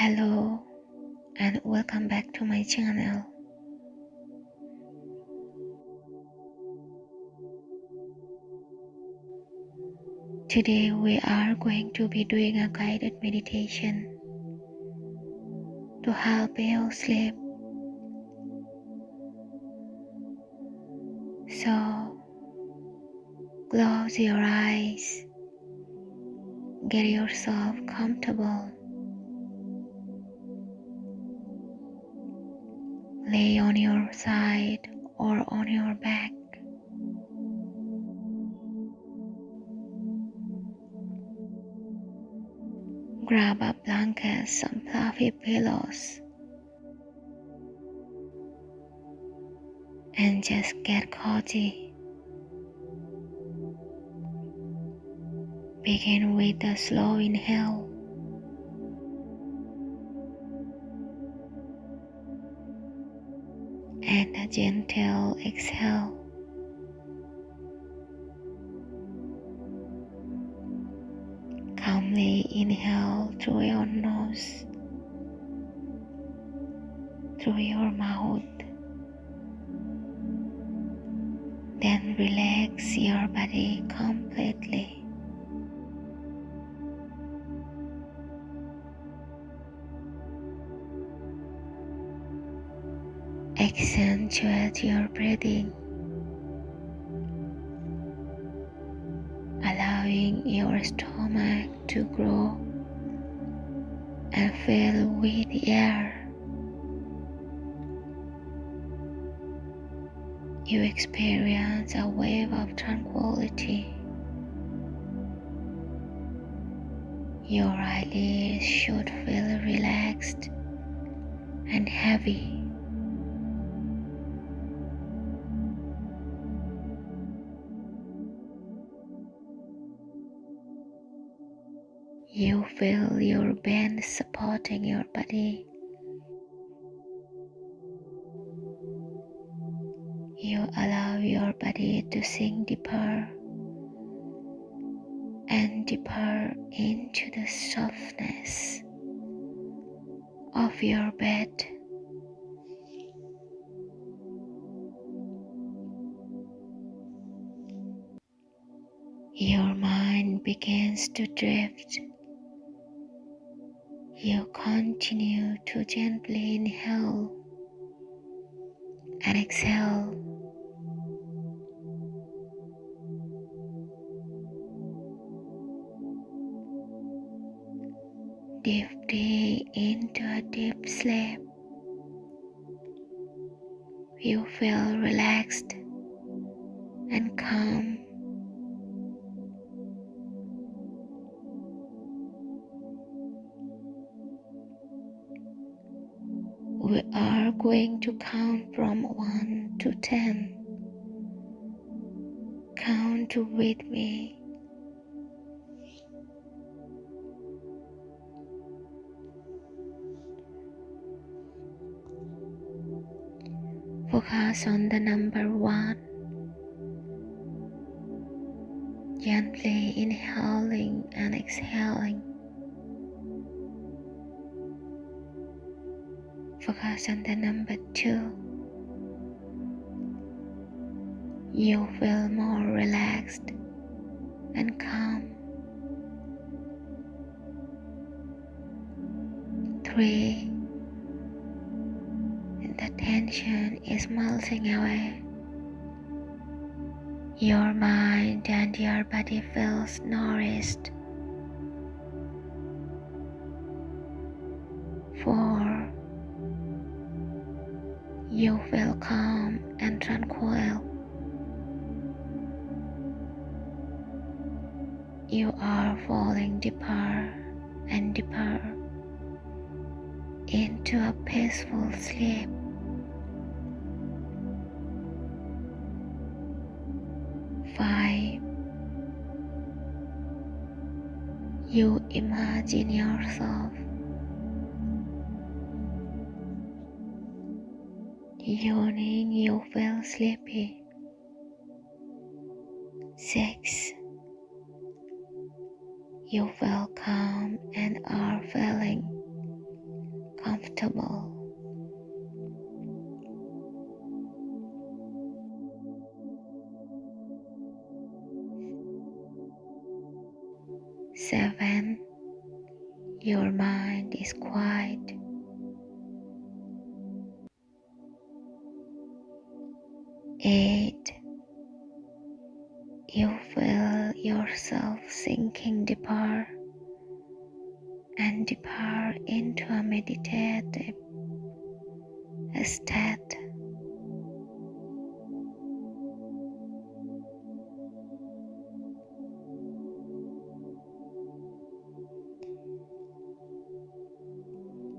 Hello and welcome back to my channel. Today we are going to be doing a guided meditation to help you sleep. So close your eyes, get yourself comfortable. Lay on your side or on your back. Grab a blanket, some fluffy pillows, and just get cozy. Begin with a slow inhale. Gentle exhale. Calmly inhale through your nose, through your mouth. Then relax your body completely. Accentuate your breathing, allowing your stomach to grow and fill with air. You experience a wave of tranquility. Your eyelids should feel relaxed and heavy. You feel your band supporting your body. You allow your body to sink deeper and deeper into the softness of your bed. Your mind begins to drift you continue to gently inhale and exhale. Drifting into a deep sleep, you feel relaxed and calm. Going to count from 1 to 10. Count with me. Focus on the number 1. Gently inhaling and exhaling. Focus on the number two. You feel more relaxed and calm. Three. The tension is melting away. Your mind and your body feels nourished. You feel calm and tranquil. You are falling deeper and deeper into a peaceful sleep. Five. You imagine yourself Yawning, you feel sleepy. Six. You feel calm and are feeling comfortable. Seven, your mind is quiet. Into a state.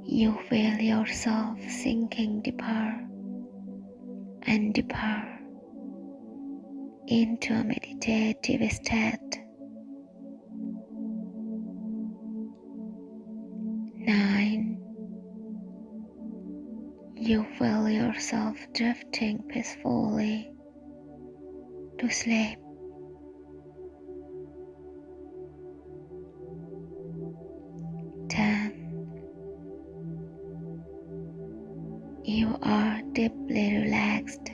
You feel yourself sinking deeper and deeper into a meditative state. Yourself drifting peacefully to sleep. Ten, you are deeply relaxed.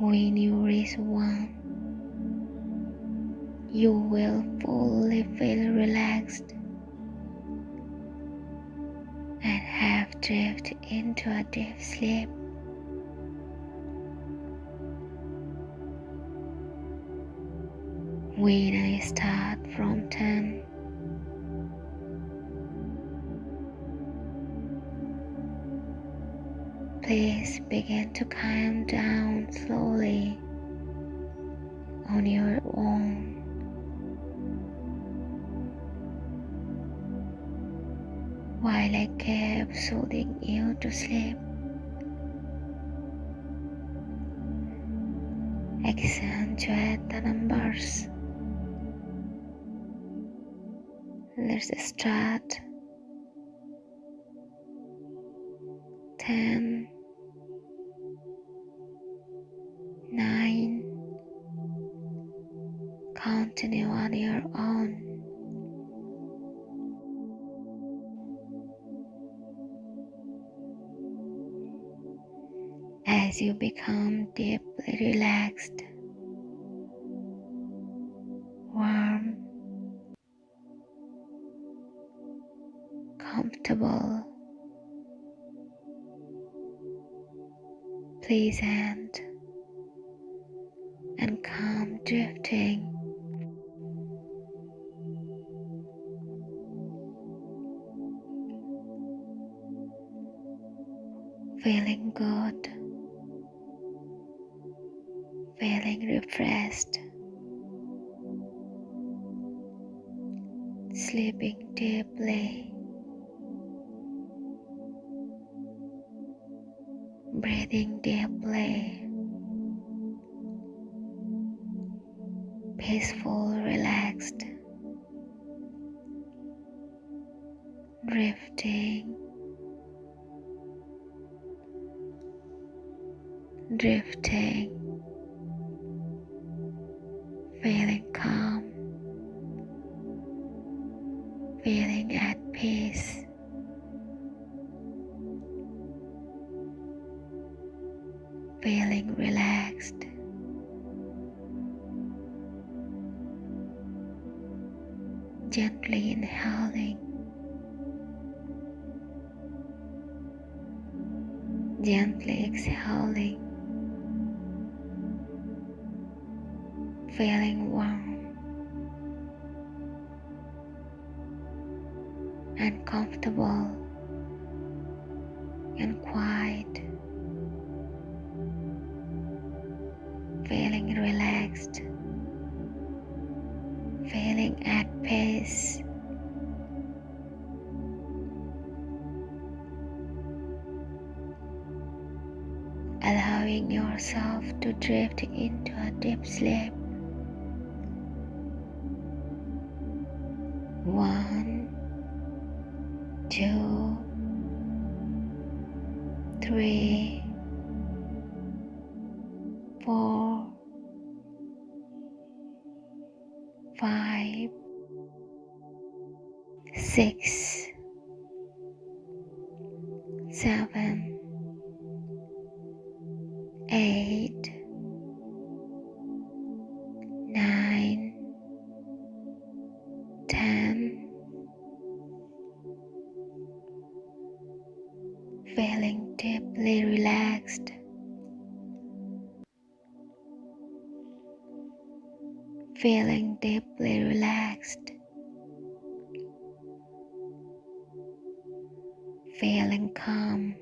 When you reach 1, you will fully feel relaxed and have drifted into a deep sleep. When I start from 10, Please begin to calm down slowly on your own. While I keep soothing you to sleep, accentuate the numbers. Let's start. 10 your own. As you become deeply relaxed, warm, comfortable, pleasant, and calm drifting. Sleeping deeply, breathing deeply, peaceful, relaxed, drifting, drifting, gently inhaling, gently exhaling, feeling warm and comfortable and quiet, yourself to drift into a deep sleep. One, two, three, four, five, six, seven, Feeling deeply relaxed. Feeling calm.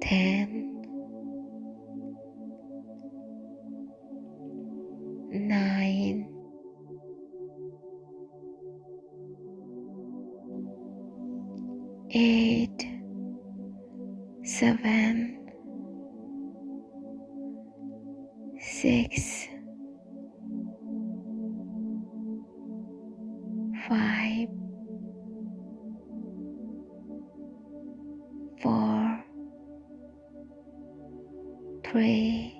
Ten, nine, eight, seven, three,